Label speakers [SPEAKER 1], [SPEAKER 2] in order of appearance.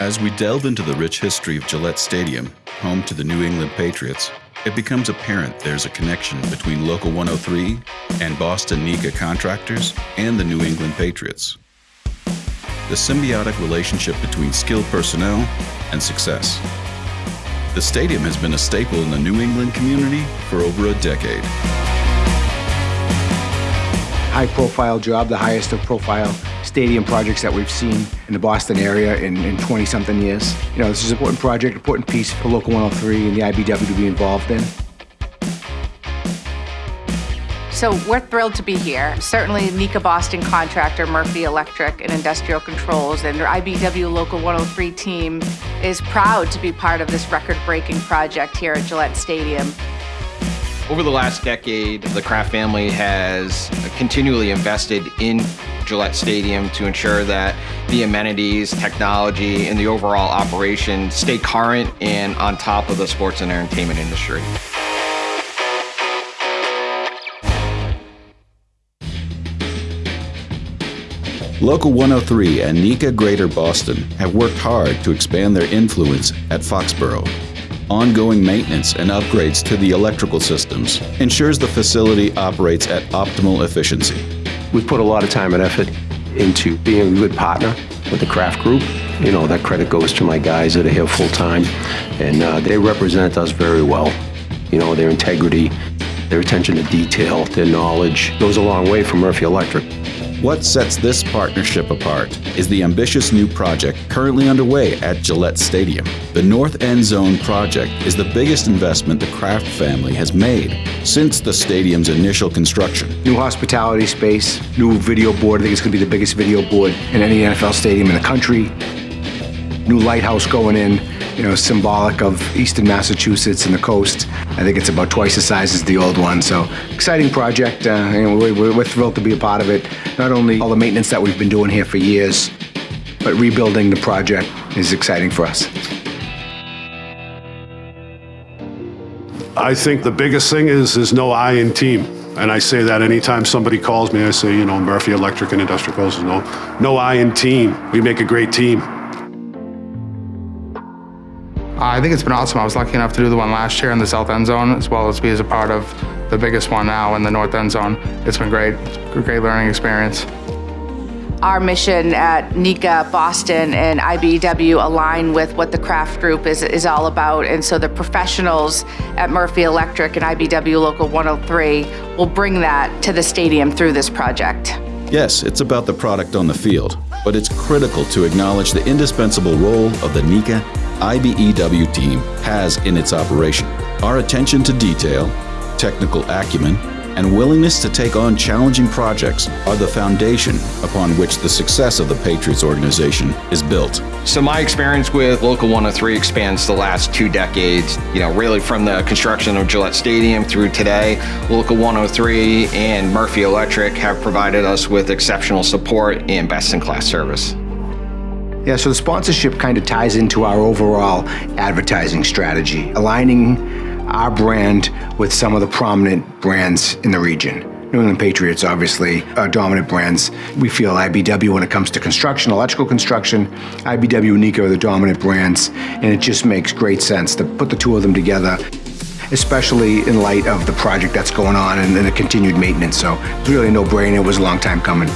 [SPEAKER 1] As we delve into the rich history of Gillette Stadium, home to the New England Patriots, it becomes apparent there's a connection between Local 103 and Boston NECA contractors and the New England Patriots. The symbiotic relationship between skilled personnel and success. The stadium has been a staple in the New England community for over a decade.
[SPEAKER 2] High profile job, the highest of profile stadium projects that we've seen in the Boston area in 20 something years. You know, this is an important project, important piece for Local 103 and the IBEW to be involved in.
[SPEAKER 3] So we're thrilled to be here. Certainly NECA Boston contractor, Murphy Electric and Industrial Controls and their IBEW Local 103 team is proud to be part of this record-breaking project here at Gillette Stadium.
[SPEAKER 4] Over the last decade, the Kraft family has continually invested in Gillette Stadium to ensure that the amenities, technology, and the overall operation stay current and on top of the sports and entertainment industry.
[SPEAKER 1] Local 103 and NECA Greater Boston have worked hard to expand their influence at Foxborough. Ongoing maintenance and upgrades to the electrical systems ensures the facility operates at optimal efficiency.
[SPEAKER 5] We've put a lot of time and effort into being a good partner with the Kraft Group. You know, that credit goes to my guys that are here full time, and uh, they represent us very well. You know, their integrity, their attention to detail, their knowledge goes a long way for Murphy Electric.
[SPEAKER 1] What sets this partnership apart is the ambitious new project currently underway at Gillette Stadium. The North End Zone project is the biggest investment the Kraft family has made since the stadium's initial construction.
[SPEAKER 2] New hospitality space, new video board. I think it's going to be the biggest video board in any NFL stadium in the country. New lighthouse going in, you know, symbolic of eastern Massachusetts and the coast. I think it's about twice the size as the old one. So exciting project. Uh, we're, we're thrilled to be a part of it. Not only all the maintenance that we've been doing here for years, but rebuilding the project is exciting for us.
[SPEAKER 6] I think the biggest thing is there's no I in team. And I say that anytime somebody calls me, I say, you know, Murphy Electric and Industrial Controls, no, no I in team. We make a great team.
[SPEAKER 7] Uh, I think it's been awesome. I was lucky enough to do the one last year in the south end zone, as well as be as a part of the biggest one now in the north end zone. It's been great. It's a great learning experience.
[SPEAKER 3] Our mission at NECA Boston and IBEW align with what the Kraft Group is, is all about. And so the professionals at Murphy Electric and IBEW Local 103 will bring that to the stadium through this project.
[SPEAKER 1] Yes, it's about the product on the field, but it's critical to acknowledge the indispensable role of the NECA IBEW team has in its operation. Our attention to detail, technical acumen, and willingness to take on challenging projects are the foundation upon which the success of the Patriots organization is built.
[SPEAKER 4] So my experience with Local 103 expands the last two decades, you know, really from the construction of Gillette Stadium through today. Local 103 and Murphy Electric have provided us with exceptional support and best-in-class service.
[SPEAKER 2] Yeah, so the sponsorship kind of ties into our overall advertising strategy, aligning our brand with some of the prominent brands in the region. New England Patriots, obviously, are dominant brands. We feel IBEW when it comes to construction, electrical construction, IBEW and NECA are the dominant brands, and it just makes great sense to put the two of them together, especially in light of the project that's going on and, and the continued maintenance. So it's really a no-brainer. It was a long time coming.